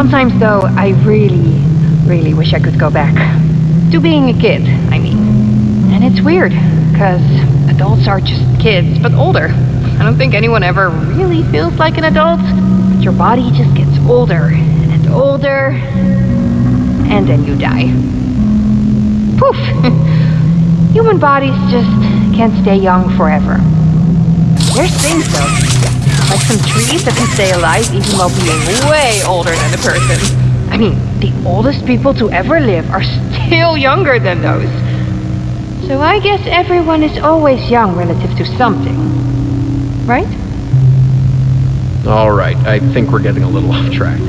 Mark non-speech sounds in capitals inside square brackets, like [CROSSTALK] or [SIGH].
Sometimes, though, I really, really wish I could go back. To being a kid, I mean. And it's weird, because adults are just kids, but older. I don't think anyone ever really feels like an adult. But your body just gets older and older, and then you die. Poof! [LAUGHS] Human bodies just can't stay young forever. There's things though, like some trees that can stay alive even while being way older than a person. I mean, the oldest people to ever live are still younger than those. So I guess everyone is always young relative to something. Right? All right, I think we're getting a little [LAUGHS] off track.